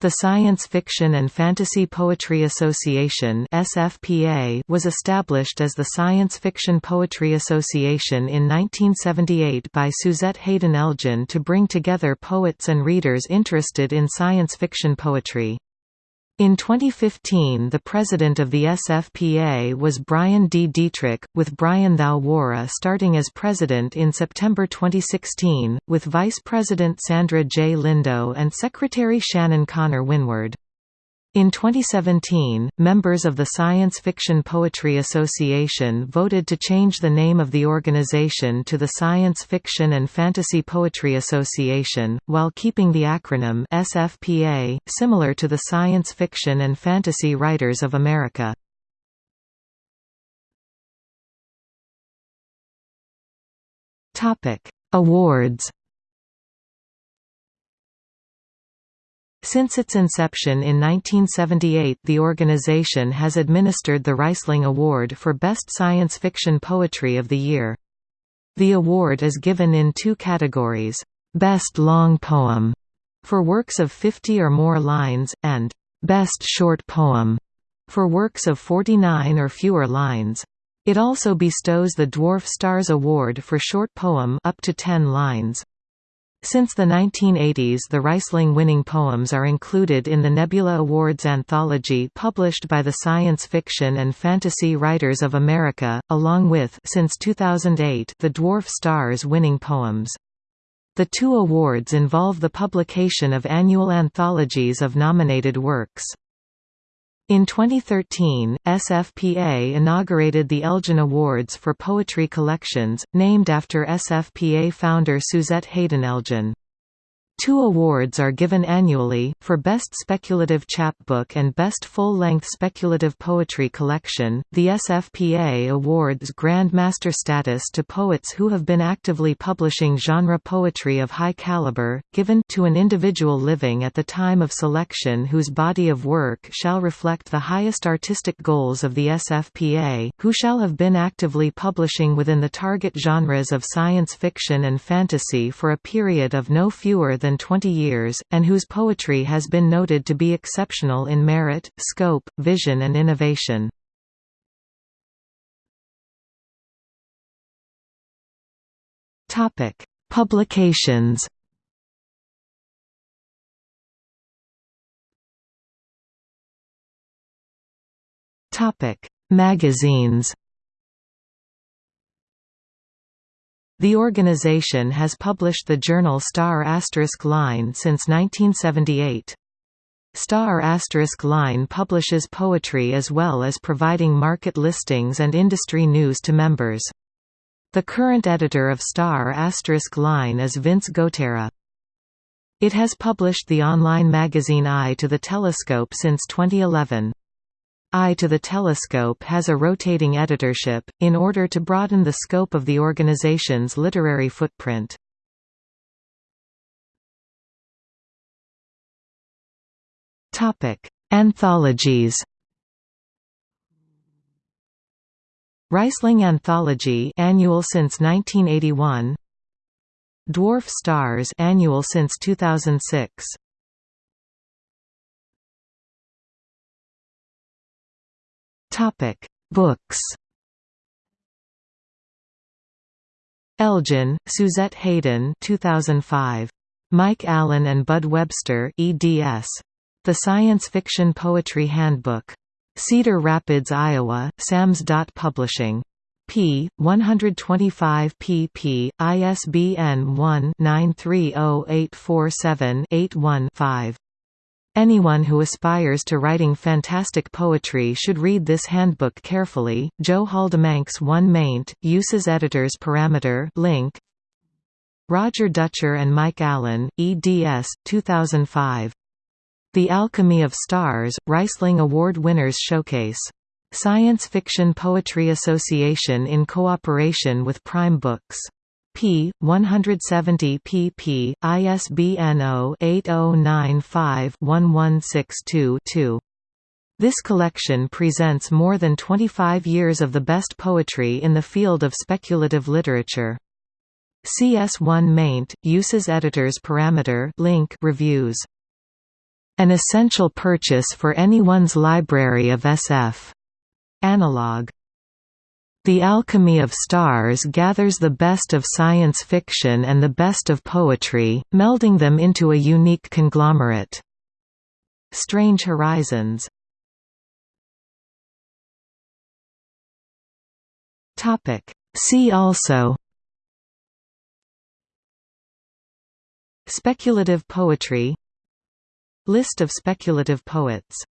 The Science Fiction and Fantasy Poetry Association (SFPA) was established as the Science Fiction Poetry Association in 1978 by Suzette Haden Elgin to bring together poets and readers interested in science fiction poetry. In 2015 the president of the SFPA was Bryan D. Dietrich, with Bryan Thao Worra starting as president in September 2016, with vice president Sandra J. Lindow and secretary Shannon Connor Winward. In 2017, members of the Science Fiction Poetry Association voted to change the name of the organization to the Science Fiction and Fantasy Poetry Association, while keeping the acronym SFPA, similar to the Science Fiction and Fantasy Writers of America. Awards Since its inception in 1978 the organization has administered the Rhysling Award for Best Science Fiction Poetry of the Year. The award is given in two categories, Best Long Poem, for works of 50 or more lines, and Best Short Poem, for works of 49 or fewer lines. It also bestows the Dwarf Stars Award for short poem up to 10 lines. Since the 1980s the Rhysling winning poems are included in the Nebula Awards anthology published by the Science Fiction and Fantasy Writers of America, along with since 2008 the Dwarf Stars winning poems. The two awards involve the publication of annual anthologies of nominated works. In 2013, SFPA inaugurated the Elgin Awards for Poetry Collections, named after SFPA founder Suzette Haden Elgin. Two awards are given annually, for Best Speculative Chapbook and Best Full-Length Speculative Poetry Collection. The SFPA awards Grand Master status to poets who have been actively publishing genre poetry of high caliber, given to an individual living at the time of selection whose body of work shall reflect the highest artistic goals of the SFPA, who shall have been actively publishing within the target genres of science fiction and fantasy for a period of no fewer than than 20 years, and whose poetry has been noted to be exceptional in merit, scope, vision and innovation. Publications Magazines The organization has published the journal Star Asterisk Line since 1978. Star Asterisk Line publishes poetry as well as providing market listings and industry news to members. The current editor of Star Asterisk Line is Vince Gotera. It has published the online magazine Eye to the Telescope since 2011. Eye to the Telescope has a rotating editorship, in order to broaden the scope of the organization's literary footprint. Anthologies Rhysling Anthology annual since 1981 Dwarf Stars annual since 2006 Topic: Books. Elgin, Suzette Haden, 2005. Mike Allen and Bud Webster eds. The Science Fiction Poetry Handbook. Cedar Rapids, Iowa, Sam's Publishing. p. 125 pp. ISBN 1-930847-81-5. Anyone who aspires to writing fantastic poetry should read this handbook carefully. Joe Haldeman CS1 maint, uses editors parameter link. Roger Dutcher and Mike Allen, eds. 2005. The Alchemy of Stars, Rhysling Award Winners Showcase. Science Fiction Poetry Association in cooperation with Prime Books p. 170 pp. ISBN 0-8095-1162-2. This collection presents more than 25 years of the best poetry in the field of speculative literature. CS1 maint, uses editors parameter link reviews An essential purchase for anyone's library of SF. Analog. The Alchemy of Stars gathers the best of science fiction and the best of poetry, melding them into a unique conglomerate. Strange Horizons See also Speculative poetry List of speculative poets